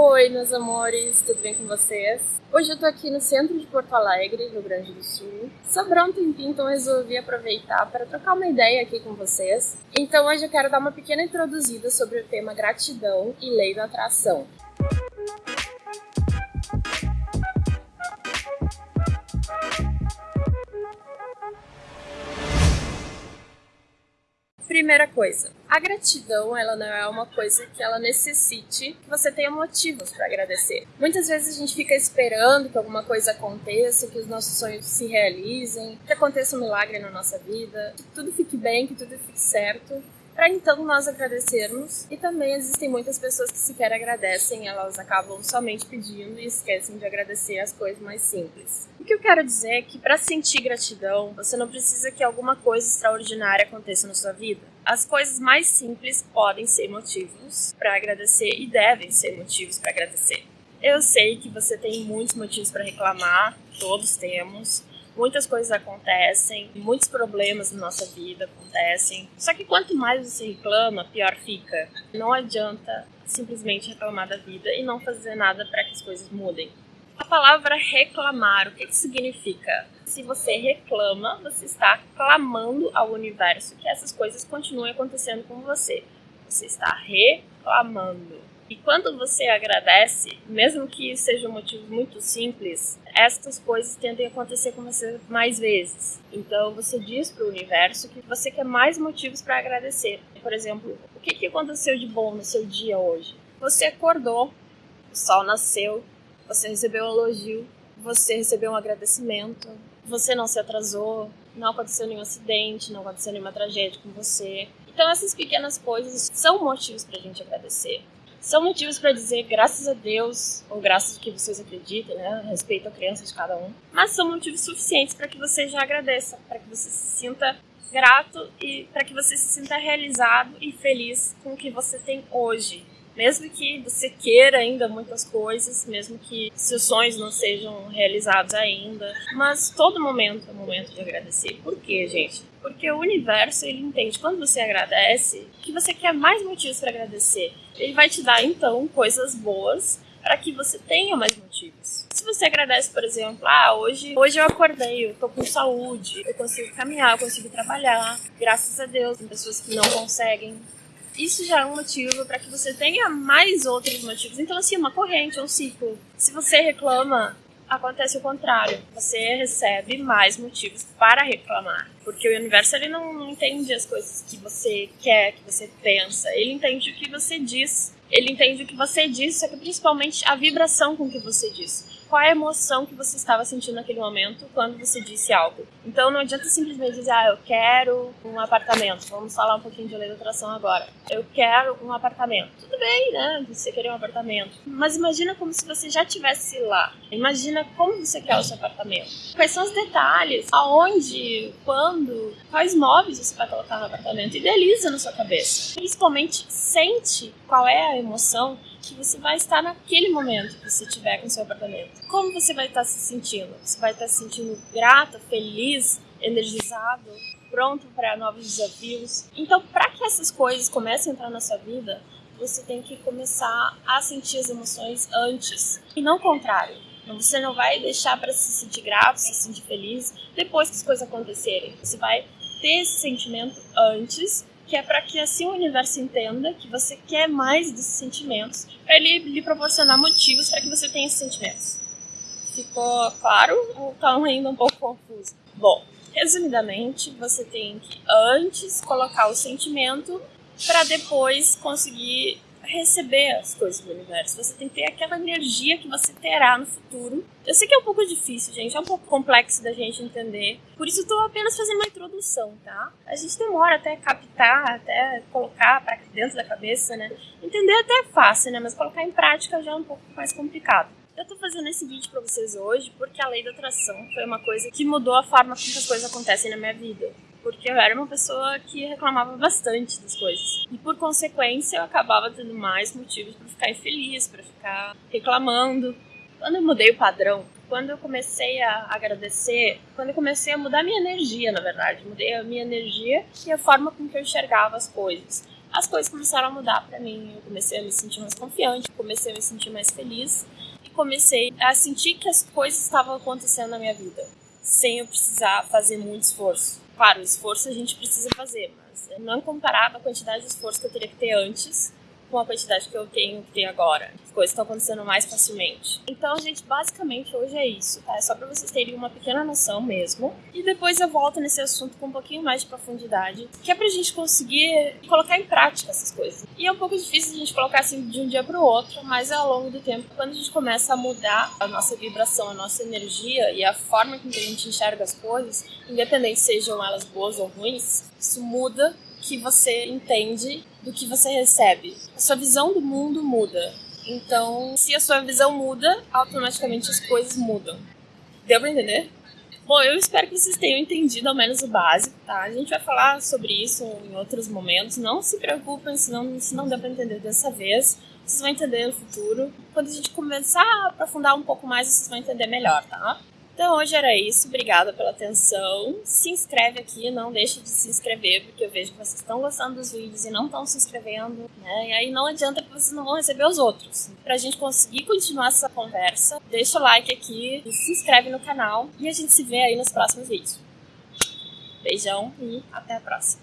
Oi, meus amores, tudo bem com vocês? Hoje eu tô aqui no centro de Porto Alegre, Rio Grande do Sul. Sobrou um tempinho, então resolvi aproveitar para trocar uma ideia aqui com vocês. Então hoje eu quero dar uma pequena introduzida sobre o tema gratidão e lei da atração. Primeira coisa, a gratidão ela não é uma coisa que ela necessite que você tenha motivos para agradecer. Muitas vezes a gente fica esperando que alguma coisa aconteça, que os nossos sonhos se realizem, que aconteça um milagre na nossa vida, que tudo fique bem, que tudo fique certo para então nós agradecermos. E também existem muitas pessoas que sequer agradecem, elas acabam somente pedindo e esquecem de agradecer as coisas mais simples. O que eu quero dizer é que para sentir gratidão, você não precisa que alguma coisa extraordinária aconteça na sua vida. As coisas mais simples podem ser motivos para agradecer e devem ser motivos para agradecer. Eu sei que você tem muitos motivos para reclamar, todos temos, muitas coisas acontecem, muitos problemas na nossa vida acontecem. Só que quanto mais você reclama, pior fica. Não adianta simplesmente reclamar da vida e não fazer nada para que as coisas mudem. A palavra reclamar, o que, que significa? Se você reclama, você está clamando ao universo que essas coisas continuem acontecendo com você. Você está reclamando. E quando você agradece, mesmo que seja um motivo muito simples, estas coisas tendem a acontecer com você mais vezes. Então você diz para o universo que você quer mais motivos para agradecer. Por exemplo, o que, que aconteceu de bom no seu dia hoje? Você acordou, o sol nasceu, você recebeu um elogio, você recebeu um agradecimento, você não se atrasou, não aconteceu nenhum acidente, não aconteceu nenhuma tragédia com você. Então essas pequenas coisas são motivos para a gente agradecer são motivos para dizer graças a Deus, ou graças ao que vocês acreditem, né? Respeito a crença de cada um. Mas são motivos suficientes para que você já agradeça, para que você se sinta grato e para que você se sinta realizado e feliz com o que você tem hoje. Mesmo que você queira ainda muitas coisas, mesmo que seus sonhos não sejam realizados ainda, mas todo momento é momento de agradecer. Por quê, gente? Porque o universo, ele entende quando você agradece que você quer mais motivos para agradecer. Ele vai te dar então coisas boas para que você tenha mais motivos. Se você agradece, por exemplo, ah, hoje, hoje eu acordei, eu tô com saúde, eu consigo caminhar, eu consigo trabalhar, graças a Deus, tem pessoas que não conseguem isso já é um motivo para que você tenha mais outros motivos. Então, assim, uma corrente, um ciclo. Se você reclama, acontece o contrário. Você recebe mais motivos para reclamar. Porque o universo ele não, não entende as coisas que você quer, que você pensa. Ele entende o que você diz. Ele entende o que você diz, só que principalmente a vibração com que você diz qual a emoção que você estava sentindo naquele momento quando você disse algo. Então não adianta simplesmente dizer, ah, eu quero um apartamento. Vamos falar um pouquinho de lei da atração agora. Eu quero um apartamento. Tudo bem, né? Você querer um apartamento. Mas imagina como se você já tivesse lá. Imagina como você quer o seu apartamento. Quais são os detalhes? Aonde? Quando? Quais móveis você vai colocar no apartamento? Idealiza na sua cabeça. Principalmente sente qual é a emoção que você vai estar naquele momento que você estiver com seu apartamento. Como você vai estar se sentindo? Você vai estar se sentindo grata, feliz, energizado, pronto para novos desafios? Então, para que essas coisas comecem a entrar na sua vida, você tem que começar a sentir as emoções antes e não o contrário. Você não vai deixar para se sentir grato, se sentir feliz depois que as coisas acontecerem. Você vai ter esse sentimento antes que é para que assim o universo entenda que você quer mais desses sentimentos, para ele lhe proporcionar motivos para que você tenha esses sentimentos. Ficou claro ou está ainda um pouco confuso? Bom, resumidamente, você tem que antes colocar o sentimento para depois conseguir receber as coisas do universo. Você tem que ter aquela energia que você terá no futuro. Eu sei que é um pouco difícil, gente, é um pouco complexo da gente entender. Por isso tô apenas fazendo uma introdução, tá? A gente demora até captar, até colocar para dentro da cabeça, né? Entender até é fácil, né? Mas colocar em prática já é um pouco mais complicado. Eu tô fazendo esse vídeo para vocês hoje porque a lei da atração foi uma coisa que mudou a forma como as coisas acontecem na minha vida porque eu era uma pessoa que reclamava bastante das coisas. E por consequência, eu acabava tendo mais motivos para ficar infeliz, para ficar reclamando. Quando eu mudei o padrão, quando eu comecei a agradecer, quando eu comecei a mudar minha energia, na verdade, mudei a minha energia e a forma com que eu enxergava as coisas. as coisas começaram a mudar para mim. Eu comecei a me sentir mais confiante, comecei a me sentir mais feliz e comecei a sentir que as coisas estavam acontecendo na minha vida, sem eu precisar fazer muito esforço. Claro, o esforço a gente precisa fazer, mas não comparado à quantidade de esforço que eu teria que ter antes com a quantidade que eu tenho que ter agora. As coisas estão acontecendo mais facilmente. Então, gente, basicamente hoje é isso, tá? É só para vocês terem uma pequena noção mesmo. E depois eu volto nesse assunto com um pouquinho mais de profundidade, que é pra gente conseguir colocar em prática essas coisas. E é um pouco difícil a gente colocar assim de um dia pro outro, mas é ao longo do tempo, quando a gente começa a mudar a nossa vibração, a nossa energia e a forma com que a gente enxerga as coisas, independente sejam elas boas ou ruins, isso muda que você entende do que você recebe. A sua visão do mundo muda. Então, se a sua visão muda, automaticamente as coisas mudam. Deu pra entender? Bom, eu espero que vocês tenham entendido ao menos o básico, tá? A gente vai falar sobre isso em outros momentos. Não se preocupem se não, se não deu pra entender dessa vez. Vocês vão entender no futuro. Quando a gente começar a aprofundar um pouco mais, vocês vão entender melhor, tá? Então hoje era isso, obrigada pela atenção. Se inscreve aqui, não deixe de se inscrever, porque eu vejo que vocês estão gostando dos vídeos e não estão se inscrevendo, né? E aí não adianta que vocês não vão receber os outros. Pra gente conseguir continuar essa conversa, deixa o like aqui e se inscreve no canal e a gente se vê aí nos próximos vídeos. Beijão e até a próxima.